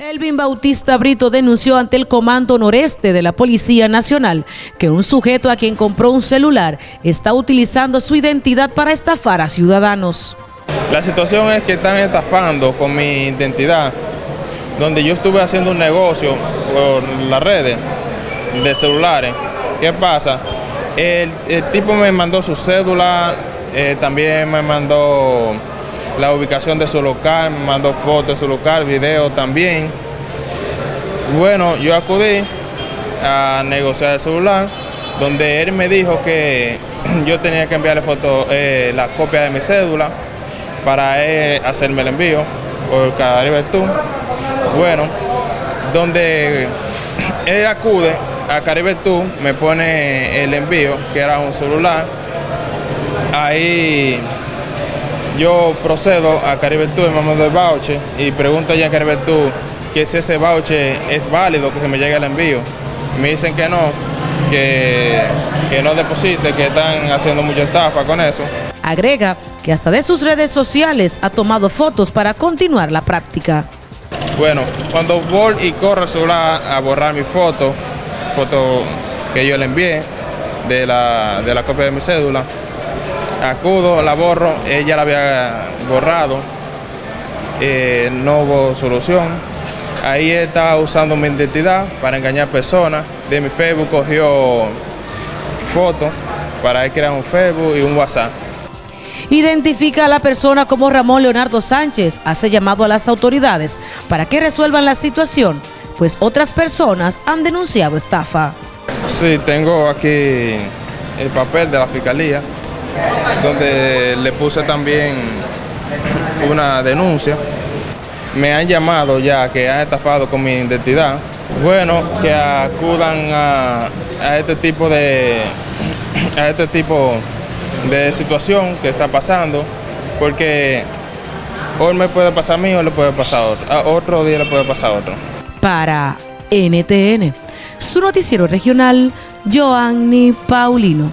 Elvin Bautista Brito denunció ante el Comando Noreste de la Policía Nacional que un sujeto a quien compró un celular está utilizando su identidad para estafar a ciudadanos. La situación es que están estafando con mi identidad, donde yo estuve haciendo un negocio por las redes de celulares. ¿Qué pasa? El, tipo me mandó su cédula, eh, también me mandó la ubicación de su local, me mandó fotos de su local, video también. Bueno, yo acudí a negociar el celular, donde él me dijo que yo tenía que enviarle foto, eh, la copia de mi cédula para hacerme el envío por Caribe Tour. Bueno, donde él acude a Caribe Tour, me pone el envío, que era un celular. Ahí yo procedo a Caribe Tour, me mando el voucher y pregunto ya a Caribe Tour que si ese voucher es válido, que se me llegue el envío. Me dicen que no, que, que no deposite, que están haciendo mucha estafa con eso. Agrega que hasta de sus redes sociales ha tomado fotos para continuar la práctica. Bueno, cuando voy y corro el celular a borrar mi foto, foto que yo le envié de la, de la copia de mi cédula, acudo, la borro, ella la había borrado, eh, no hubo solución. Ahí estaba usando mi identidad para engañar personas. De mi Facebook cogió fotos para crear un Facebook y un WhatsApp. Identifica a la persona como Ramón Leonardo Sánchez. Hace llamado a las autoridades para que resuelvan la situación, pues otras personas han denunciado estafa. Sí, tengo aquí el papel de la fiscalía donde le puse también una denuncia. Me han llamado ya que han estafado con mi identidad. Bueno, que acudan a, este tipo de a este tipo de situación que está pasando, porque hoy me puede pasar a mí o le puede pasar a otro, otro día le puede pasar a otro. Para NTN, su noticiero regional, Joanny Paulino.